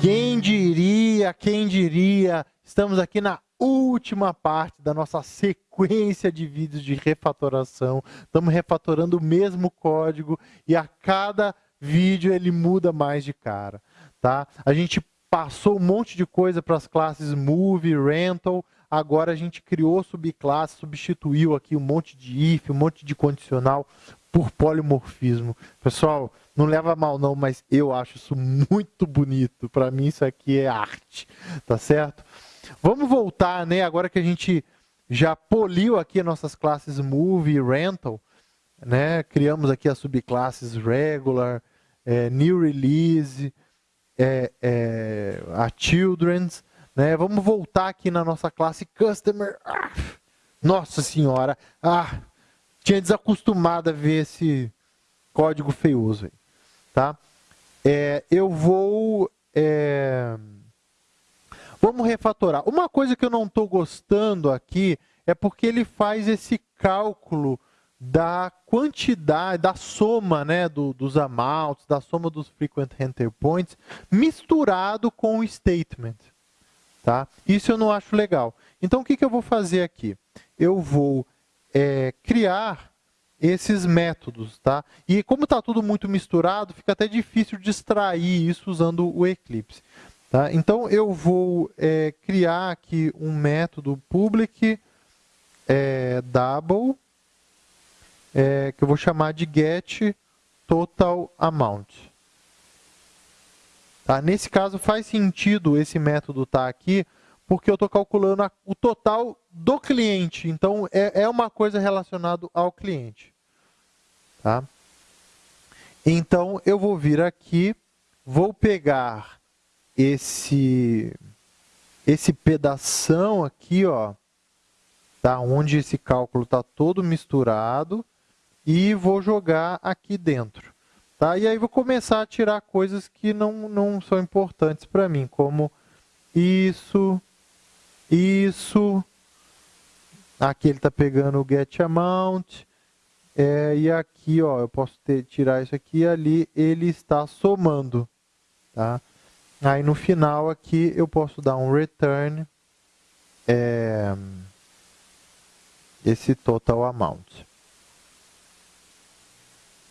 Quem diria, quem diria, estamos aqui na última parte da nossa sequência de vídeos de refatoração. Estamos refatorando o mesmo código e a cada vídeo ele muda mais de cara. Tá? A gente passou um monte de coisa para as classes Move, Rental, agora a gente criou subclasse, substituiu aqui um monte de if, um monte de condicional por polimorfismo. Pessoal, não leva mal não, mas eu acho isso muito bonito. Para mim isso aqui é arte, tá certo? Vamos voltar, né, agora que a gente já poliu aqui nossas classes Move e Rental, né, criamos aqui as subclasses Regular, é, New Release, é, é, a Children's, né, vamos voltar aqui na nossa classe Customer. Ah, nossa senhora, ah, tinha desacostumado a ver esse código feioso aí, tá? É, eu vou... É, vamos refatorar. Uma coisa que eu não estou gostando aqui é porque ele faz esse cálculo da quantidade, da soma né, do, dos amounts, da soma dos frequent enter points, misturado com o statement. Tá? Isso eu não acho legal. Então, o que, que eu vou fazer aqui? Eu vou é, criar esses métodos. Tá? E como está tudo muito misturado, fica até difícil de extrair isso usando o Eclipse. Tá? Então, eu vou é, criar aqui um método public é, double, é, que eu vou chamar de get total amount. Tá? Nesse caso, faz sentido esse método estar tá aqui, porque eu estou calculando a, o total do cliente. Então, é, é uma coisa relacionada ao cliente. Tá? Então, eu vou vir aqui, vou pegar esse, esse pedação aqui, ó, tá? onde esse cálculo está todo misturado, e vou jogar aqui dentro. Tá? E aí vou começar a tirar coisas que não, não são importantes para mim, como isso, isso. Aqui ele está pegando o get amount. É, e aqui ó, eu posso ter, tirar isso aqui e ali ele está somando. Tá? Aí no final aqui eu posso dar um return é, esse total amount.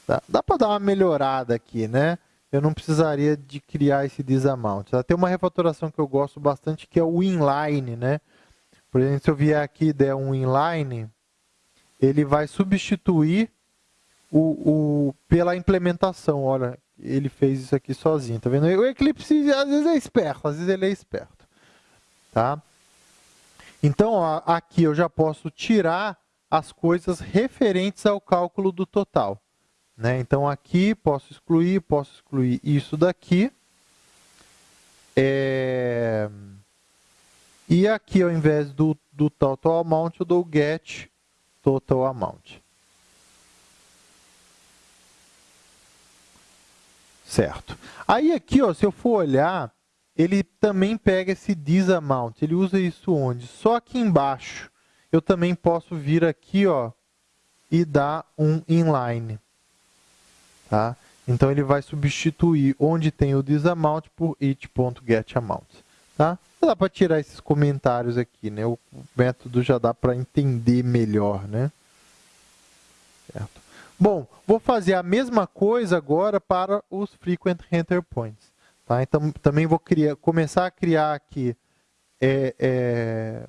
Tá? Dá para dar uma melhorada aqui, né? Eu não precisaria de criar esse disamount. Tem uma refatoração que eu gosto bastante, que é o inline, né? Por exemplo, se eu vier aqui e der um inline, ele vai substituir o, o, pela implementação. Olha, ele fez isso aqui sozinho, tá vendo? O Eclipse às vezes é esperto, às vezes ele é esperto. Tá? Então, ó, aqui eu já posso tirar as coisas referentes ao cálculo do total. Né? Então, aqui posso excluir, posso excluir isso daqui. É... E aqui, ao invés do, do total amount, eu dou get total amount. Certo. Aí aqui, ó, se eu for olhar, ele também pega esse this amount. Ele usa isso onde? Só aqui embaixo. Eu também posso vir aqui ó, e dar um inline. Tá? Então, ele vai substituir onde tem o disamount por it.getAmount. Tá? Dá para tirar esses comentários aqui, né? O método já dá para entender melhor, né? Certo. Bom, vou fazer a mesma coisa agora para os frequent enter points. Tá? Então, também vou criar, começar a criar aqui é, é,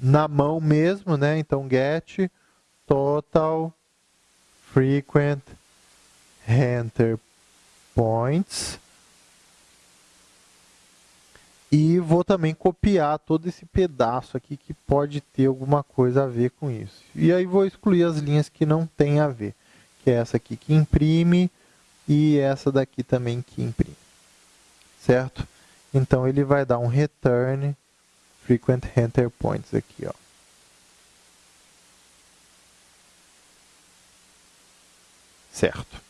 na mão mesmo, né? Então, get total frequent enter points. E vou também copiar todo esse pedaço aqui que pode ter alguma coisa a ver com isso. E aí vou excluir as linhas que não tem a ver. Que é essa aqui que imprime e essa daqui também que imprime. Certo? Então ele vai dar um return frequent enter points aqui, ó. Certo?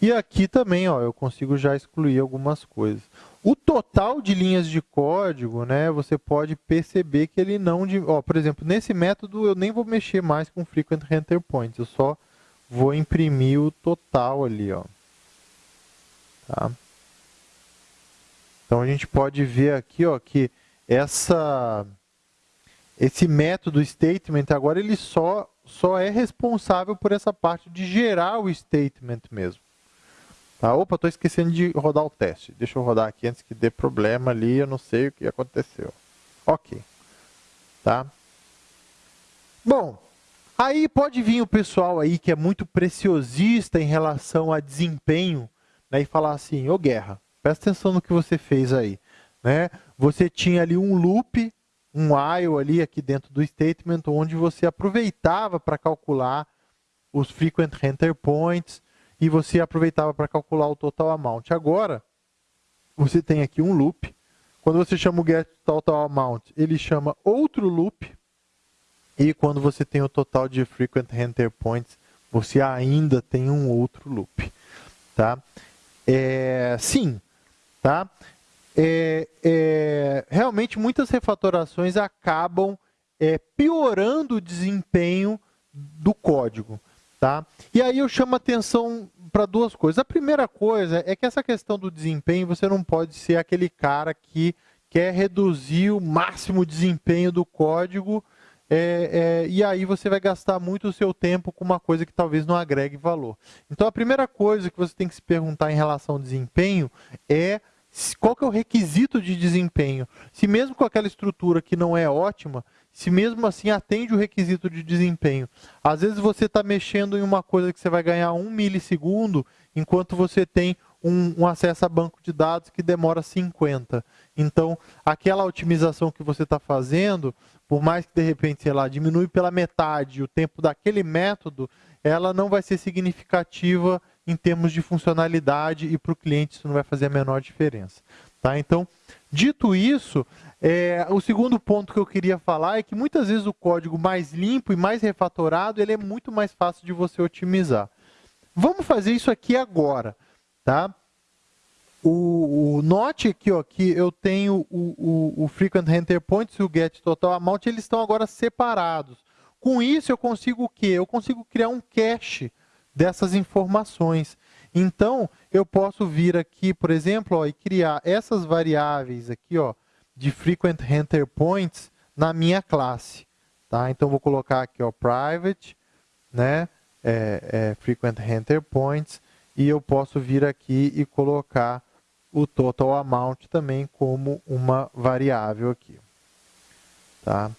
E aqui também, ó, eu consigo já excluir algumas coisas. O total de linhas de código, né, você pode perceber que ele não... Ó, por exemplo, nesse método eu nem vou mexer mais com frequent enter points, eu só vou imprimir o total ali. Ó. Tá? Então a gente pode ver aqui ó, que essa, esse método statement agora ele só, só é responsável por essa parte de gerar o statement mesmo. Tá? Opa, estou esquecendo de rodar o teste. Deixa eu rodar aqui antes que dê problema ali, eu não sei o que aconteceu. Ok. Tá? Bom, aí pode vir o pessoal aí que é muito preciosista em relação a desempenho né, e falar assim, ô Guerra, presta atenção no que você fez aí. Né? Você tinha ali um loop, um while ali aqui dentro do statement, onde você aproveitava para calcular os frequent enter points e você aproveitava para calcular o total amount. Agora, você tem aqui um loop. Quando você chama o get total amount, ele chama outro loop. E quando você tem o total de frequent enter points, você ainda tem um outro loop. Tá? É, sim, tá? É, é, realmente muitas refatorações acabam é, piorando o desempenho do código. Tá? E aí eu chamo atenção para duas coisas. A primeira coisa é que essa questão do desempenho, você não pode ser aquele cara que quer reduzir o máximo desempenho do código é, é, e aí você vai gastar muito o seu tempo com uma coisa que talvez não agregue valor. Então a primeira coisa que você tem que se perguntar em relação ao desempenho é qual que é o requisito de desempenho. Se mesmo com aquela estrutura que não é ótima, se mesmo assim atende o requisito de desempenho. Às vezes você está mexendo em uma coisa que você vai ganhar um milissegundo, enquanto você tem um, um, acesso a banco de dados que demora 50. Então, aquela otimização que você está fazendo, por mais que de repente, sei lá, diminui pela metade o tempo daquele método, ela não vai ser significativa em termos de funcionalidade e para o cliente isso não vai fazer a menor diferença. Tá? Então, dito isso, é, o segundo ponto que eu queria falar é que muitas vezes o código mais limpo e mais refatorado ele é muito mais fácil de você otimizar. Vamos fazer isso aqui agora. Tá? O, o note aqui, ó, que eu tenho o, o, o frequent enter points e o get total amount, eles estão agora separados. Com isso, eu consigo o quê? Eu consigo criar um cache dessas informações. Então, eu posso vir aqui, por exemplo, ó, e criar essas variáveis aqui, ó, de frequent enter points na minha classe. Tá? Então, vou colocar aqui, ó, private, né, é, é, frequent enter points, e eu posso vir aqui e colocar o total amount também como uma variável aqui. Tá?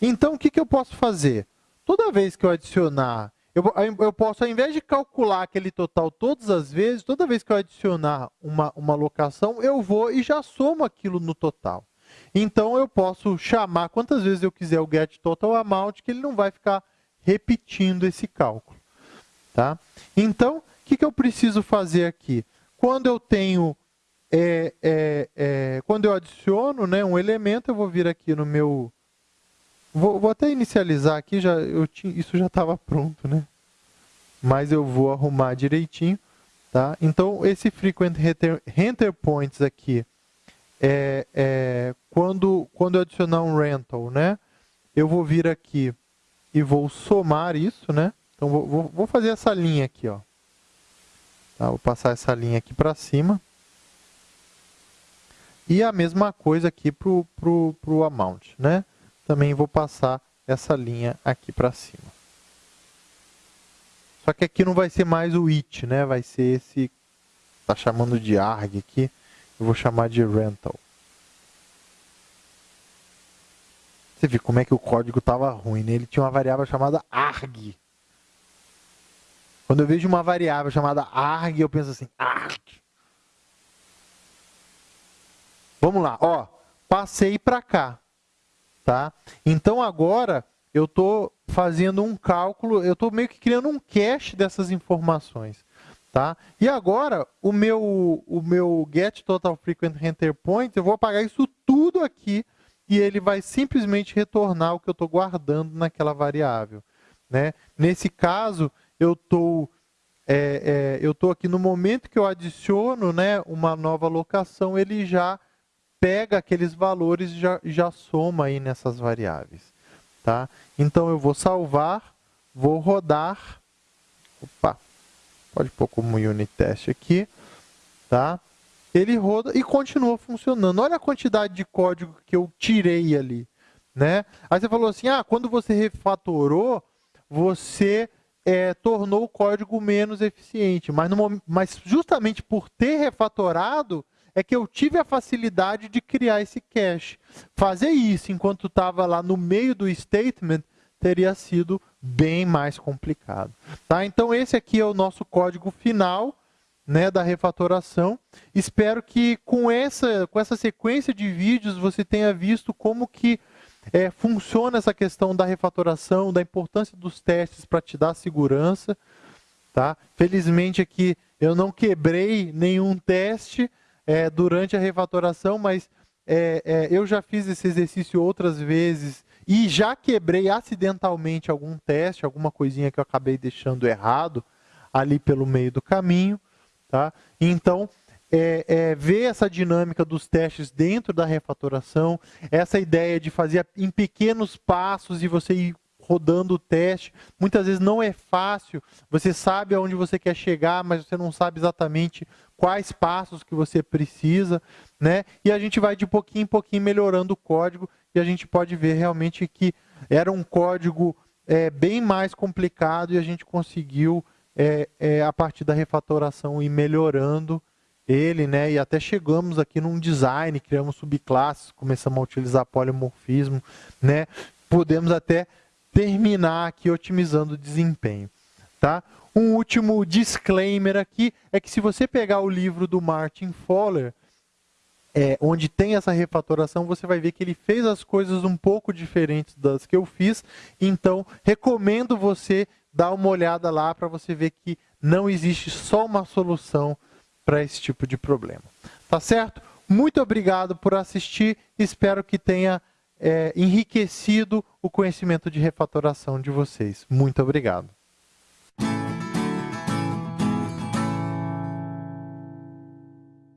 Então, o que, que eu posso fazer? Toda vez que eu adicionar, eu, eu posso, ao invés de calcular aquele total todas as vezes, toda vez que eu adicionar uma, uma locação, eu vou e já somo aquilo no total. Então, eu posso chamar quantas vezes eu quiser o get total amount, que ele não vai ficar repetindo esse cálculo. Tá? Então, que, que eu preciso fazer aqui? Quando eu tenho, é, é, é, quando eu adiciono né, um elemento, eu vou vir aqui no meu... Vou, vou até inicializar aqui, já, eu tinha, isso já estava pronto, né? Mas eu vou arrumar direitinho. Tá? Então, esse frequent enter points aqui, é, é, quando, quando eu adicionar um rental, né, eu vou vir aqui e vou somar isso, né? Então, vou, vou fazer essa linha aqui, ó. Tá? Vou passar essa linha aqui para cima. E a mesma coisa aqui para o amount. Né? Também vou passar essa linha aqui para cima. Só que aqui não vai ser mais o it, né? vai ser esse, está chamando de arg aqui, eu vou chamar de rental. Você viu como é que o código estava ruim, né? Ele tinha uma variável chamada arg. Quando eu vejo uma variável chamada arg, eu penso assim, arg. Vamos lá, ó, passei para cá, tá? Então agora eu estou fazendo um cálculo, eu estou meio que criando um cache dessas informações, tá? E agora o meu o meu get total frequent enter point, eu vou apagar isso tudo aqui e ele vai simplesmente retornar o que eu estou guardando naquela variável, né? Nesse caso eu estou é, é, eu estou aqui no momento que eu adiciono né, uma nova locação, ele já pega aqueles valores e já, já soma aí nessas variáveis. Tá? Então eu vou salvar, vou rodar, opa, pode pôr como unit test aqui, tá? Ele roda e continua funcionando. Olha a quantidade de código que eu tirei ali, né? Aí você falou assim, ah, quando você refatorou, você é, tornou o código menos eficiente. Mas, no, mas justamente por ter refatorado, é que eu tive a facilidade de criar esse cache. Fazer isso enquanto estava lá no meio do statement teria sido bem mais complicado. Tá? Então esse aqui é o nosso código final né, da refatoração. Espero que com essa, com essa sequência de vídeos você tenha visto como que é, funciona essa questão da refatoração, da importância dos testes para te dar segurança. Tá? Felizmente aqui eu não quebrei nenhum teste é, durante a refatoração, mas é, é, eu já fiz esse exercício outras vezes e já quebrei acidentalmente algum teste, alguma coisinha que eu acabei deixando errado ali pelo meio do caminho. Tá? Então, é, é, ver essa dinâmica dos testes dentro da refatoração, essa ideia de fazer em pequenos passos e você ir rodando o teste. Muitas vezes não é fácil, você sabe aonde você quer chegar, mas você não sabe exatamente quais passos que você precisa, né? E a gente vai de pouquinho em pouquinho melhorando o código e a gente pode ver realmente que era um código é, bem mais complicado e a gente conseguiu, é, é, a partir da refatoração, ir melhorando ele, né? E até chegamos aqui num design, criamos subclasses, começamos a utilizar polimorfismo, né? Podemos até terminar aqui otimizando o desempenho, tá? Um último disclaimer aqui é que se você pegar o livro do Martin Fowler, é, onde tem essa refatoração, você vai ver que ele fez as coisas um pouco diferentes das que eu fiz. Então, recomendo você dar uma olhada lá para você ver que não existe só uma solução para esse tipo de problema. Tá certo? Muito obrigado por assistir. Espero que tenha é, enriquecido o conhecimento de refatoração de vocês. Muito obrigado.